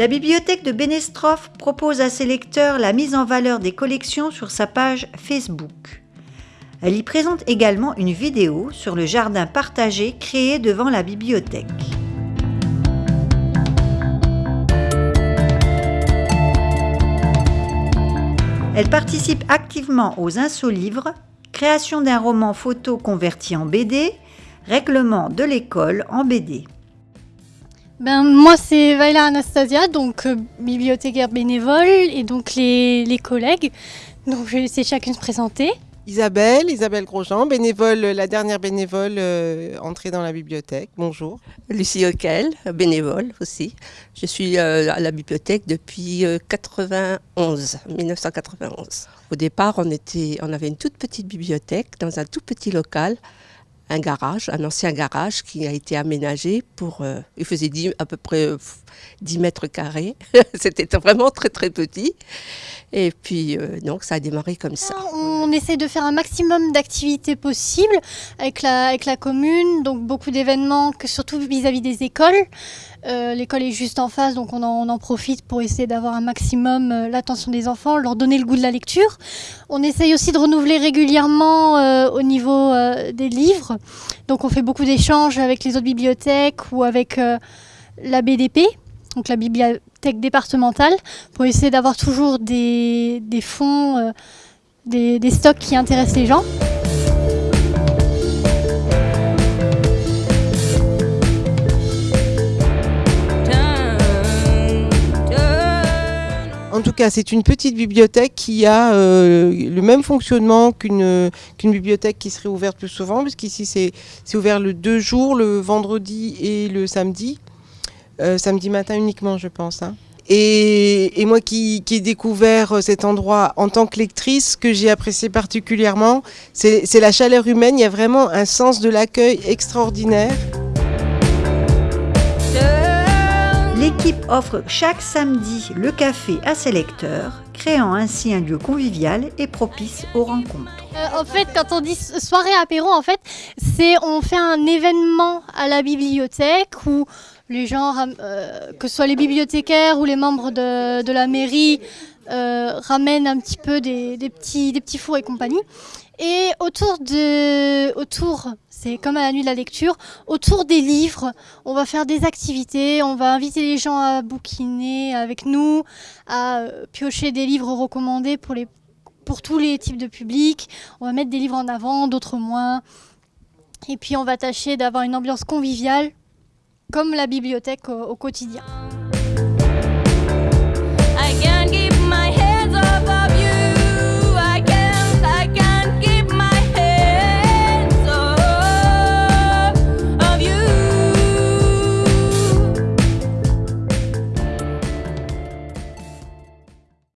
La bibliothèque de Bénestroff propose à ses lecteurs la mise en valeur des collections sur sa page Facebook. Elle y présente également une vidéo sur le jardin partagé créé devant la bibliothèque. Elle participe activement aux Insolivres, création d'un roman photo converti en BD, règlement de l'école en BD. Ben, moi, c'est Vaila Anastasia, donc euh, bibliothécaire bénévole, et donc les, les collègues. Donc, je vais laisser chacune se présenter. Isabelle, Isabelle Grosjean, bénévole, la dernière bénévole euh, entrée dans la bibliothèque. Bonjour. Lucie Auquel, bénévole aussi. Je suis euh, à la bibliothèque depuis 91, 1991. Au départ, on, était, on avait une toute petite bibliothèque dans un tout petit local un garage, un ancien garage qui a été aménagé pour. Euh, il faisait 10, à peu près 10 mètres carrés. C'était vraiment très très petit. Et puis, euh, donc, ça a démarré comme ça. On essaie de faire un maximum d'activités possibles avec la, avec la commune, donc beaucoup d'événements, surtout vis-à-vis des écoles. Euh, l'école est juste en face, donc on en, profite pour essayer d'avoir un maximum euh, l'attention des enfants, leur donner le goût de la lecture. On essaye aussi de renouveler régulièrement au niveau des livres. Donc on fait beaucoup d'échanges avec les autres bibliothèques ou avec la BDP donc la bibliothèque départementale, pour essayer d'avoir toujours des, fonds, euh, des, stocks qui intéressent les gens. En tout cas, c'est une petite bibliothèque qui a euh, le même fonctionnement qu'une bibliothèque qui serait ouverte plus souvent, puisqu'ici c'est ouvert le deux jours, le vendredi et le samedi. Euh, samedi matin uniquement, je pense. Hein. Et, moi qui, ai découvert cet endroit en tant que lectrice, ce que j'ai apprécié particulièrement, c'est la chaleur humaine. Il y a vraiment un sens de l'accueil extraordinaire. L'équipe offre chaque samedi le café à ses lecteurs, créant ainsi un lieu convivial et propice aux rencontres. Euh, en fait, quand on dit soirée apéro, en fait, c'est on fait un événement à la bibliothèque où les gens, euh, que ce soit les bibliothécaires ou les membres de, la mairie, euh, ramènent un petit peu des, petits, des petits fours et compagnie. Et autour de, autour, c'est comme à la nuit de la lecture, autour des livres, on va faire des activités, on va inviter les gens à bouquiner avec nous, à euh, piocher des livres recommandés pour les, pour tous les types de publics. On va mettre des livres en avant, d'autres moins. Et puis on va tâcher d'avoir une ambiance conviviale, comme la bibliothèque au, quotidien.